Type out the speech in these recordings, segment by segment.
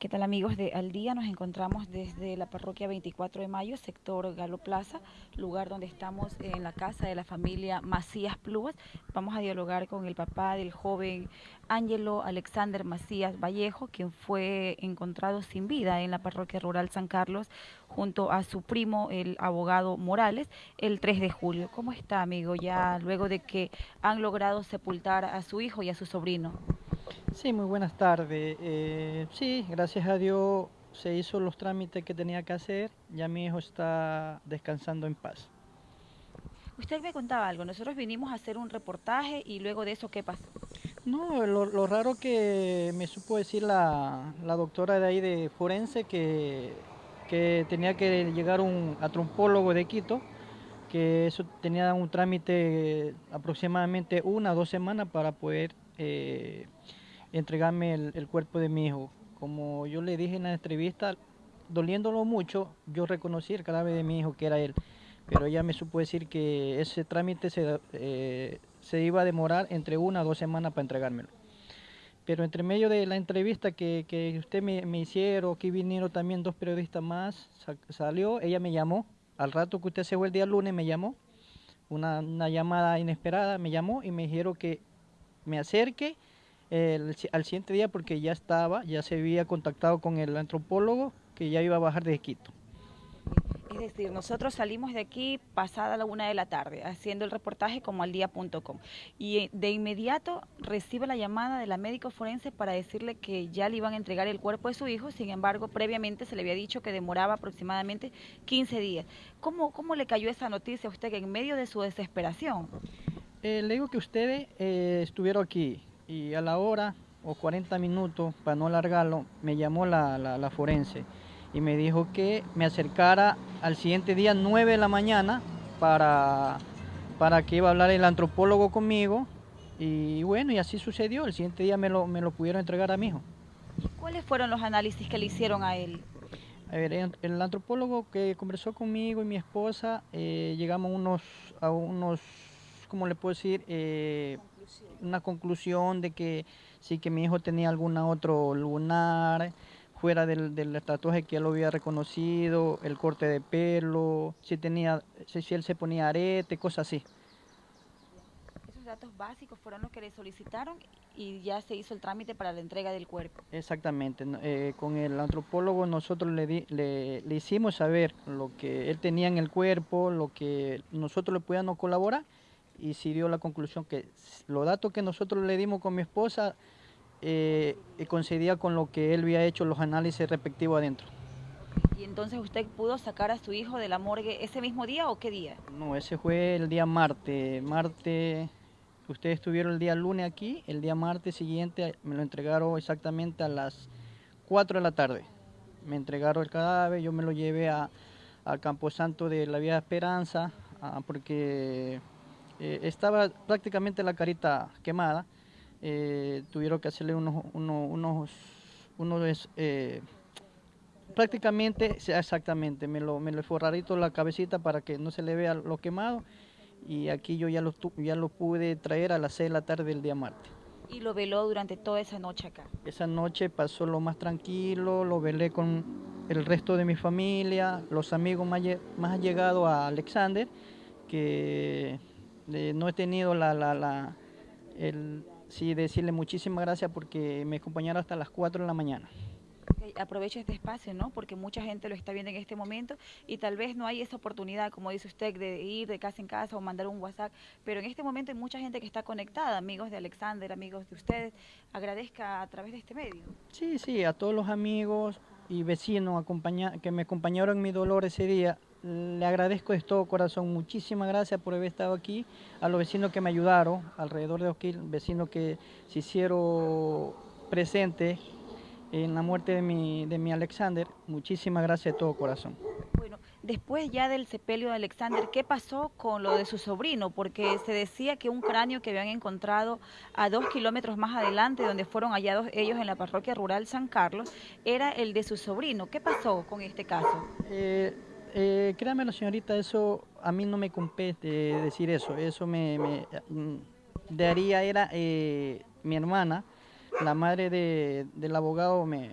¿Qué tal amigos de Al Día? Nos encontramos desde la parroquia 24 de Mayo, sector Galo Plaza, lugar donde estamos en la casa de la familia Macías Pluas. Vamos a dialogar con el papá del joven Ángelo Alexander Macías Vallejo, quien fue encontrado sin vida en la parroquia rural San Carlos, junto a su primo, el abogado Morales, el 3 de julio. ¿Cómo está, amigo, ya luego de que han logrado sepultar a su hijo y a su sobrino? Sí, muy buenas tardes. Eh, sí, gracias a Dios se hizo los trámites que tenía que hacer. Ya mi hijo está descansando en paz. Usted me contaba algo. Nosotros vinimos a hacer un reportaje y luego de eso, ¿qué pasó? No, lo, raro que me supo decir la, doctora de ahí de forense que, que tenía que llegar un atrompólogo de Quito, que eso tenía un trámite aproximadamente una o dos semanas para poder... Eh, entregarme el, cuerpo de mi hijo. Como yo le dije en la entrevista, doliéndolo mucho, yo reconocí el cadáver de mi hijo, que era él. Pero ella me supo decir que ese trámite se, eh, se iba a demorar entre una o dos semanas para entregármelo. Pero entre medio de la entrevista que, que usted me, me, hicieron, aquí vinieron también dos periodistas más, salió, ella me llamó, al rato que usted se fue el día lunes me llamó, una, una llamada inesperada, me llamó y me dijeron que me acerque al siguiente día porque ya estaba, ya se había contactado con el antropólogo que ya iba a bajar de Quito. Es decir, nosotros salimos de aquí pasada la una de la tarde haciendo el reportaje como al día.com y eh, de inmediato recibe la llamada de la médico forense para decirle que ya le iban a entregar el cuerpo de su hijo, sin embargo previamente se le había dicho que demoraba aproximadamente 15 días. ¿Cómo, cómo le cayó esa noticia a usted en medio de su desesperación? Eh, le digo que ustedes eh, estuvieron aquí, y a la hora o 40 minutos, para no alargarlo, me llamó la, forense y me dijo que me acercara al siguiente día 9 de la mañana para, para que iba a hablar el antropólogo conmigo y bueno, y así sucedió, el siguiente día me lo, me lo pudieron entregar a mi hijo. ¿Cuáles fueron los análisis que le hicieron a él? A ver, el antropólogo que conversó conmigo y mi esposa, eh, llegamos unos, a unos, ¿cómo le puedo decir? Eh, una conclusión de que sí que mi hijo tenía algún otro lunar fuera del, del, tatuaje que él lo había reconocido, el corte de pelo, si tenía, si él se ponía arete, cosas así. Esos datos básicos fueron los que le solicitaron y ya se hizo el trámite para la entrega del cuerpo. Exactamente, eh, con el antropólogo nosotros le, le, le, hicimos saber lo que él tenía en el cuerpo, lo que nosotros le podíamos colaborar y si dio la conclusión que los datos que nosotros le dimos con mi esposa eh, coincidía con lo que él había hecho los análisis respectivos adentro. ¿Y entonces usted pudo sacar a su hijo de la morgue ese mismo día o qué día? No, ese fue el día martes. Martes, ustedes estuvieron el día lunes aquí, el día martes siguiente me lo entregaron exactamente a las 4 de la tarde. Me entregaron el cadáver, yo me lo llevé a, al Camposanto de la Vía de Esperanza, ah, porque eh, estaba prácticamente la carita quemada, eh, tuvieron que hacerle unos, unos, unos, eh, prácticamente, exactamente, me lo, me lo forradito la cabecita para que no se le vea lo quemado y aquí yo ya lo, ya lo pude traer a las 6 de la tarde del día martes. ¿Y lo veló durante toda esa noche acá? Esa noche pasó lo más tranquilo, lo velé con el resto de mi familia, los amigos más, más allegados a Alexander, que no he tenido la, la, la, el, sí, decirle muchísimas gracias porque me acompañaron hasta las 4 de la mañana. aprovecho este espacio, ¿no? Porque mucha gente lo está viendo en este momento y tal vez no hay esa oportunidad, como dice usted, de ir de casa en casa o mandar un WhatsApp, pero en este momento hay mucha gente que está conectada, amigos de Alexander, amigos de ustedes. Agradezca a través de este medio. Sí, sí, a todos los amigos y vecinos que me acompañaron en mi dolor ese día, le agradezco de todo corazón, muchísimas gracias por haber estado aquí, a los vecinos que me ayudaron, alrededor de Oquil, vecinos que se hicieron presentes en la muerte de mi, de mi Alexander, muchísimas gracias de todo corazón. Después ya del sepelio de Alexander, ¿qué pasó con lo de su sobrino? Porque se decía que un cráneo que habían encontrado a dos kilómetros más adelante, donde fueron hallados ellos en la parroquia rural San Carlos, era el de su sobrino. ¿Qué pasó con este caso? Eh, eh, créame, señorita, eso a mí no me compete decir eso. Eso me, me mm, daría, era eh, mi hermana, la madre del abogado, me,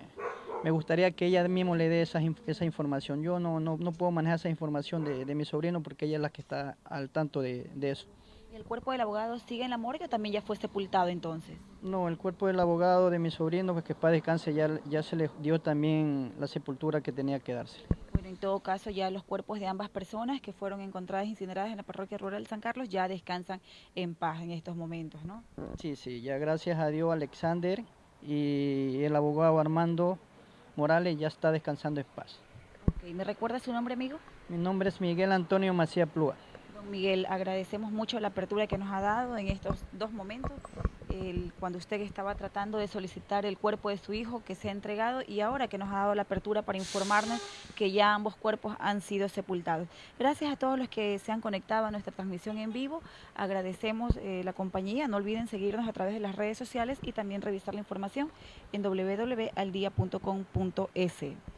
me gustaría que ella mismo le dé esa, esa información. Yo no, no, no, puedo manejar esa información de, de, mi sobrino porque ella es la que está al tanto de, de eso. ¿Y el cuerpo del abogado sigue en la morgue o también ya fue sepultado entonces? No, el cuerpo del abogado de mi sobrino, pues que para descanse, ya, ya se le dio también la sepultura que tenía que darse. Bueno, en todo caso, ya los cuerpos de ambas personas que fueron encontradas incineradas en la parroquia rural de San Carlos ya descansan en paz en estos momentos, ¿no? Sí, sí, ya gracias a Dios Alexander y el abogado Armando Morales ya está descansando en paz. Okay. ¿Me recuerda su nombre, amigo? Mi nombre es Miguel Antonio Macía Plúa. Don Miguel, agradecemos mucho la apertura que nos ha dado en estos dos momentos cuando usted estaba tratando de solicitar el cuerpo de su hijo que se ha entregado y ahora que nos ha dado la apertura para informarnos que ya ambos cuerpos han sido sepultados. Gracias a todos los que se han conectado a nuestra transmisión en vivo. Agradecemos eh, la compañía. No olviden seguirnos a través de las redes sociales y también revisar la información en www.aldia.com.es.